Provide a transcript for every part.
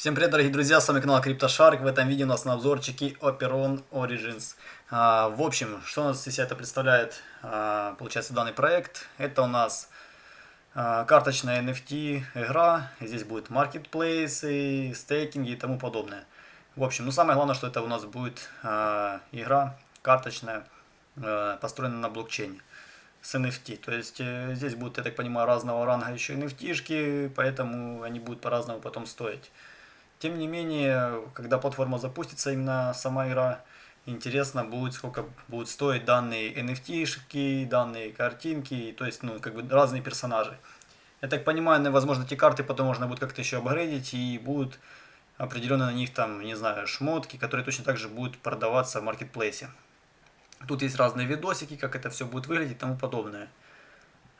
Всем привет, дорогие друзья, с вами канал CryptoShark. В этом видео у нас на обзорчике Operon Origins. А, в общем, что у нас из себя это представляет, а, получается, данный проект. Это у нас а, карточная NFT игра. Здесь будет маркетплейсы, стейкинги и тому подобное. В общем, ну самое главное, что это у нас будет а, игра карточная, а, построенная на блокчейне с NFT. То есть э, здесь будут, я так понимаю, разного ранга еще NFT-шки, поэтому они будут по-разному потом стоить. Тем не менее, когда платформа запустится, именно сама игра, интересно будет, сколько будут стоить данные NFT-шки, данные картинки, то есть, ну, как бы разные персонажи. Я так понимаю, возможно, эти карты потом можно будет как-то еще апгрейдить, и будут определенно на них там, не знаю, шмотки, которые точно так же будут продаваться в маркетплейсе. Тут есть разные видосики, как это все будет выглядеть и тому подобное.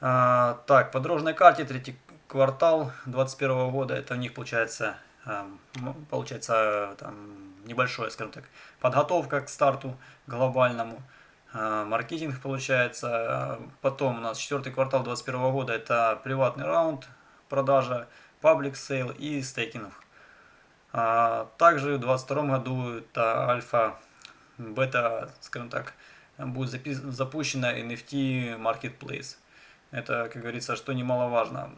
А, так, по дорожной карте, третий квартал 2021 года, это у них получается ну, получается там небольшое, скажем так, подготовка к старту глобальному, а, маркетинг получается, потом у нас четвертый квартал 2021 года это приватный раунд, продажа, public sale и стейкинг. А, также в 2022 году это альфа, бета, скажем так, будет запущена NFT Marketplace. Это, как говорится, что немаловажно.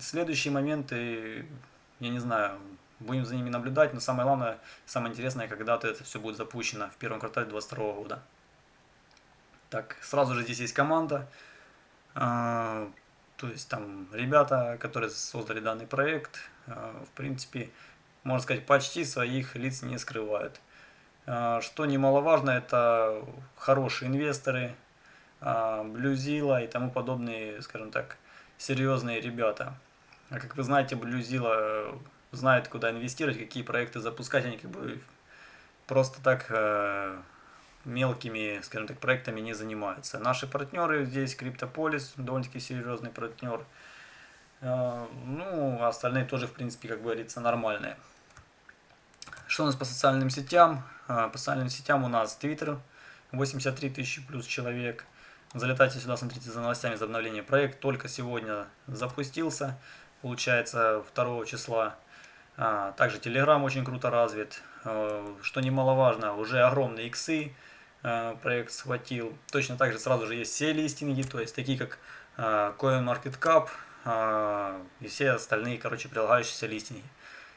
Следующие моменты, я не знаю, Будем за ними наблюдать, но самое главное, самое интересное, когда-то это все будет запущено в первом квартале 2022 года. Так, сразу же здесь есть команда, э, то есть там ребята, которые создали данный проект, э, в принципе, можно сказать, почти своих лиц не скрывают. Э, что немаловажно, это хорошие инвесторы, Блюзила и тому подобные, скажем так, серьезные ребята. А как вы знаете, Блюзила знают, куда инвестировать, какие проекты запускать, они как бы просто так э, мелкими, скажем так, проектами не занимаются. Наши партнеры здесь, Криптополис, довольно-таки серьезный партнер. Э, ну, а остальные тоже, в принципе, как говорится, нормальные. Что у нас по социальным сетям? Э, по социальным сетям у нас Twitter, 83 тысячи плюс человек. Залетайте сюда, смотрите за новостями, за обновление. Проект только сегодня запустился, получается, 2 числа. А, также Telegram очень круто развит. А, что немаловажно, уже огромные иксы а, проект схватил. Точно так же сразу же есть все листинги, то есть такие как CoinMarketCap и все остальные, короче, прилагающиеся листинги.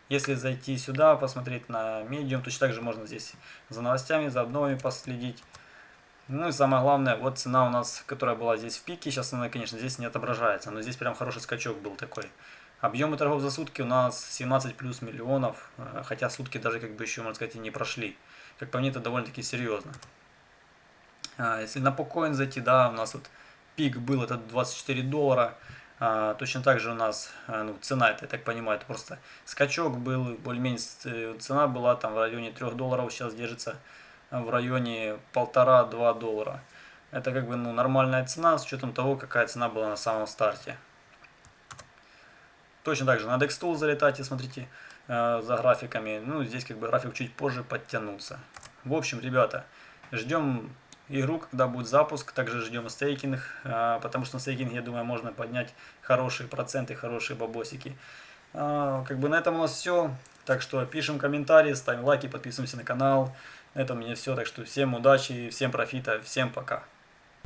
Если зайти сюда, посмотреть на Medium, точно так же можно здесь за новостями, за обновами последить. Ну и самое главное, вот цена у нас, которая была здесь в пике, сейчас она, конечно, здесь не отображается, но здесь прям хороший скачок был такой. Объемы торгов за сутки у нас 17 плюс миллионов, э, хотя сутки даже как бы еще, можно сказать, и не прошли. Как по мне, это довольно-таки серьезно. А, если на покоин зайти, да, у нас вот пик был, это 24 доллара. А, точно так же у нас э, ну, цена, это, я так понимаю, это просто скачок был, более-менее э, цена была там в районе 3 долларов, сейчас держится в районе 1,5-2 доллара. Это как бы ну, нормальная цена с учетом того, какая цена была на самом старте. Точно так же на Dextool залетайте, смотрите э, за графиками. Ну, здесь как бы график чуть позже подтянулся. В общем, ребята, ждем игру, когда будет запуск. Также ждем стейкинг, э, потому что на стейкинге, я думаю, можно поднять хорошие проценты, хорошие бабосики. Э, как бы на этом у нас все. Так что пишем комментарии, ставим лайки, подписываемся на канал. На этом у меня все. Так что всем удачи, всем профита, всем пока.